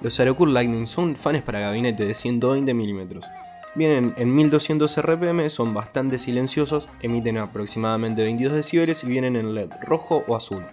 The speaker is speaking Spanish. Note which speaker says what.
Speaker 1: Los Aerocool Lightning son fans para gabinete de 120 mm. Vienen en 1200 RPM, son bastante silenciosos, emiten aproximadamente 22 dB y vienen en LED rojo o azul.